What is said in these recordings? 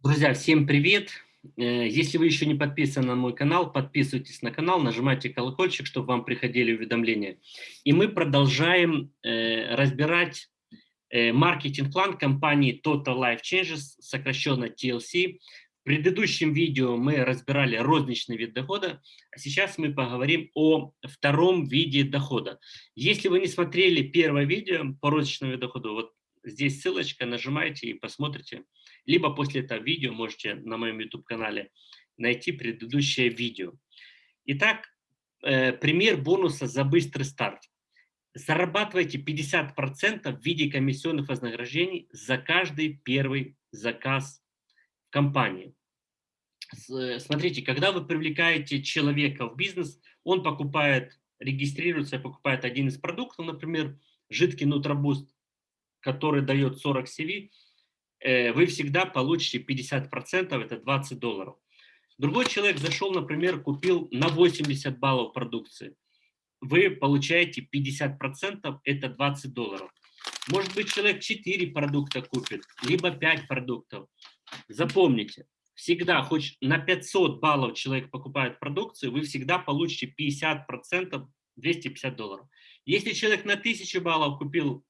Друзья, всем привет! Э, если вы еще не подписаны на мой канал, подписывайтесь на канал, нажимайте колокольчик, чтобы вам приходили уведомления. И мы продолжаем э, разбирать э, маркетинг-план компании Total Life Changes, сокращенно TLC. В предыдущем видео мы разбирали розничный вид дохода, а сейчас мы поговорим о втором виде дохода. Если вы не смотрели первое видео по розничному виду дохода, вот здесь ссылочка, нажимайте и посмотрите либо после этого видео можете на моем YouTube-канале найти предыдущее видео. Итак, э, пример бонуса за быстрый старт. Зарабатывайте 50% в виде комиссионных вознаграждений за каждый первый заказ компании. Э, смотрите, когда вы привлекаете человека в бизнес, он покупает, регистрируется, покупает один из продуктов, например, жидкий нутробуст, который дает 40 CV, Э, вы всегда получите 50%, это 20 долларов. Другой человек зашел, например, купил на 80 баллов продукции. Вы получаете 50%, это 20 долларов. Может быть, человек 4 продукта купит, либо 5 продуктов. Запомните, всегда, хоть на 500 баллов человек покупает продукцию, вы всегда получите 50%, 250 долларов. Если человек на 1000 баллов купил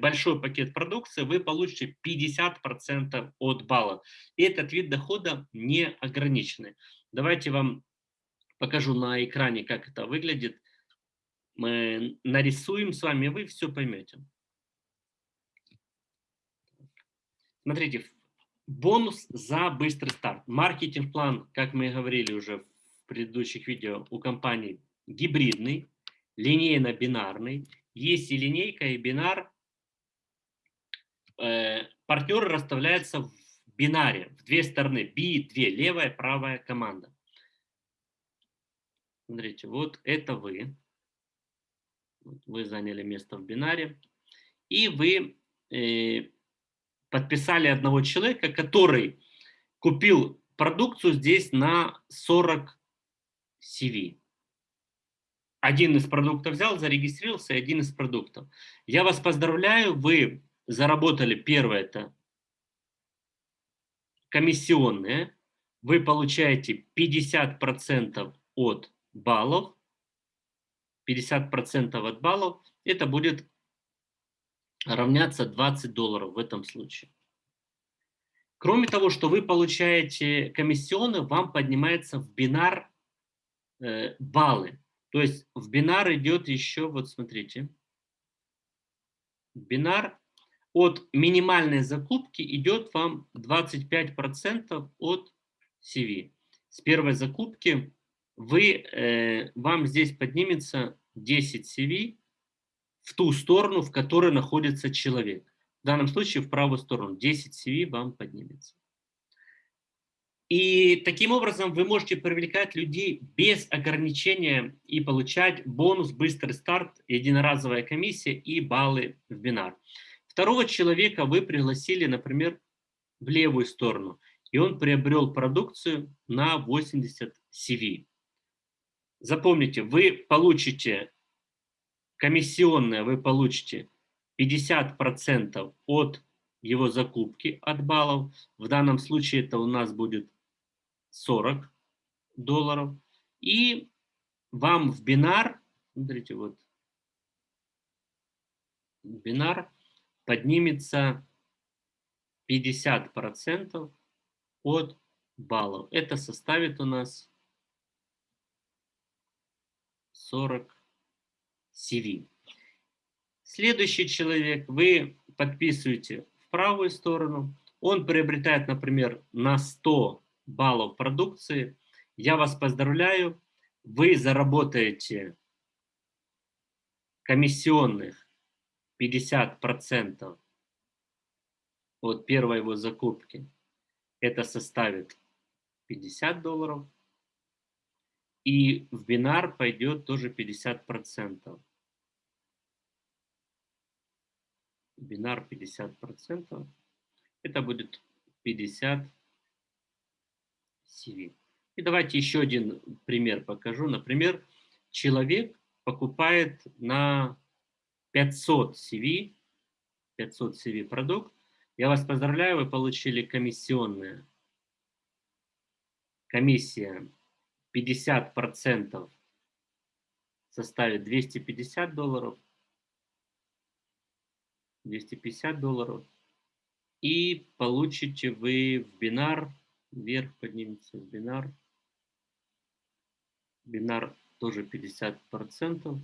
большой пакет продукции, вы получите 50% от балла. И этот вид дохода не ограниченный. Давайте вам покажу на экране, как это выглядит. Мы нарисуем с вами, вы все поймете. Смотрите, бонус за быстрый старт. Маркетинг-план, как мы говорили уже в предыдущих видео, у компании гибридный, линейно-бинарный. Есть и линейка, и бинар. Э, партнеры расставляются в бинаре, в две стороны. Би, две, левая, правая команда. Смотрите, вот это вы. Вы заняли место в бинаре. И вы э, подписали одного человека, который купил продукцию здесь на 40 CV один из продуктов взял, зарегистрировался, один из продуктов. Я вас поздравляю, вы заработали первое это комиссионные, вы получаете 50% от баллов, 50% от баллов, это будет равняться 20 долларов в этом случае. Кроме того, что вы получаете комиссионы, вам поднимается в бинар э, баллы. То есть в бинар идет еще, вот смотрите, бинар от минимальной закупки идет вам 25% от CV. С первой закупки вы, э, вам здесь поднимется 10 CV в ту сторону, в которой находится человек. В данном случае в правую сторону 10 CV вам поднимется. И таким образом вы можете привлекать людей без ограничения и получать бонус «Быстрый старт», единоразовая комиссия и баллы в бинар. Второго человека вы пригласили, например, в левую сторону, и он приобрел продукцию на 80 CV. Запомните, вы получите комиссионное, вы получите 50% от его закупки от баллов. В данном случае это у нас будет 40 долларов. И вам в бинар, смотрите, вот, бинар поднимется 50% от баллов. Это составит у нас 40 CV. Следующий человек, вы подписываете в правую сторону, он приобретает, например, на 100 баллов продукции. Я вас поздравляю, вы заработаете комиссионных 50% от первой его закупки. Это составит 50 долларов. И в бинар пойдет тоже 50%. Бинар 50%. Это будет 50 CV. И давайте еще один пример покажу. Например, человек покупает на 500 CV, 500 CV продукт, Я вас поздравляю, вы получили комиссионные. Комиссия 50% составит 250 долларов. 250 долларов. И получите вы в бинар, вверх поднимется в бинар. Бинар тоже 50%.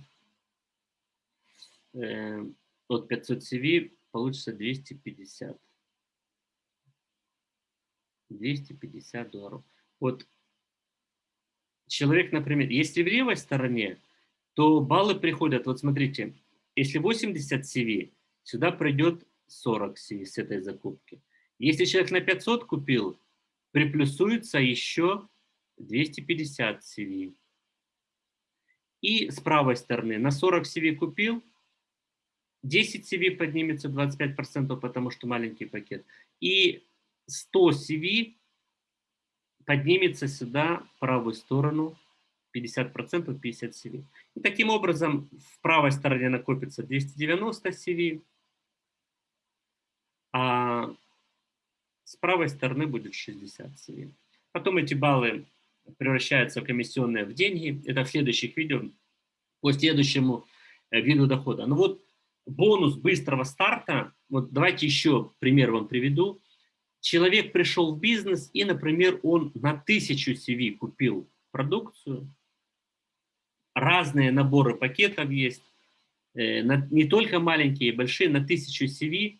Э, от 500 CV получится 250. 250 долларов. Вот человек, например, если в левой стороне, то баллы приходят, вот смотрите, если 80 CV, сюда пройдет 40 CV с этой закупки. Если человек на 500 купил, приплюсуется еще 250 CV. И с правой стороны на 40 CV купил, 10 CV поднимется 25%, потому что маленький пакет. И 100 CV поднимется сюда, в правую сторону, 50%, 50 CV. И таким образом в правой стороне накопится 290 CV, а с правой стороны будет 60 CV. Потом эти баллы превращаются комиссионные в деньги. Это в следующих видео, по следующему э, виду дохода. Ну вот бонус быстрого старта, вот давайте еще пример вам приведу. Человек пришел в бизнес и, например, он на 1000 CV купил продукцию, разные наборы пакетов есть, э, не только маленькие, большие, на 1000 CV,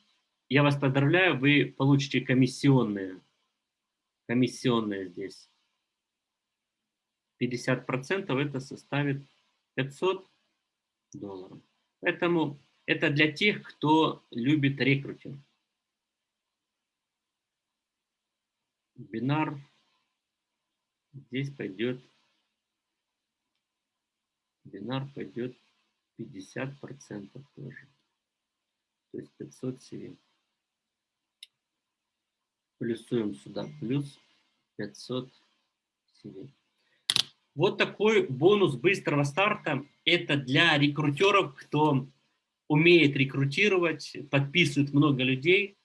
я вас поздравляю, вы получите комиссионные, комиссионные здесь. 50% это составит 500 долларов. Поэтому это для тех, кто любит рекрутинг. Бинар. Здесь пойдет, бинар пойдет 50% тоже. То есть 500 CV. Плюсуем сюда плюс 500 CV. Вот такой бонус быстрого старта. Это для рекрутеров, кто умеет рекрутировать, подписывает много людей,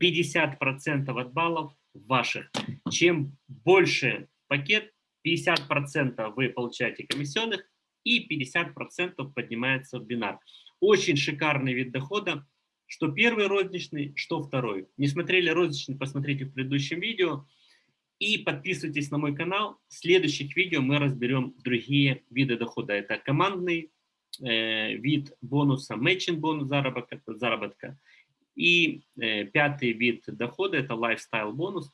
50% от баллов ваших. Чем больше пакет, 50% вы получаете комиссионных и 50% поднимается в бинар. Очень шикарный вид дохода, что первый розничный, что второй. Не смотрели розничный, посмотрите в предыдущем видео. И подписывайтесь на мой канал. В следующих видео мы разберем другие виды дохода. Это командный Вид бонуса, матчинг бонус заработка, заработка. И э, пятый вид дохода – это lifestyle бонус.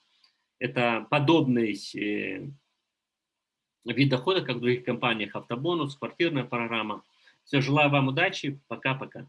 Это подобный э, вид дохода, как в других компаниях, автобонус, квартирная программа. Все, желаю вам удачи, пока-пока.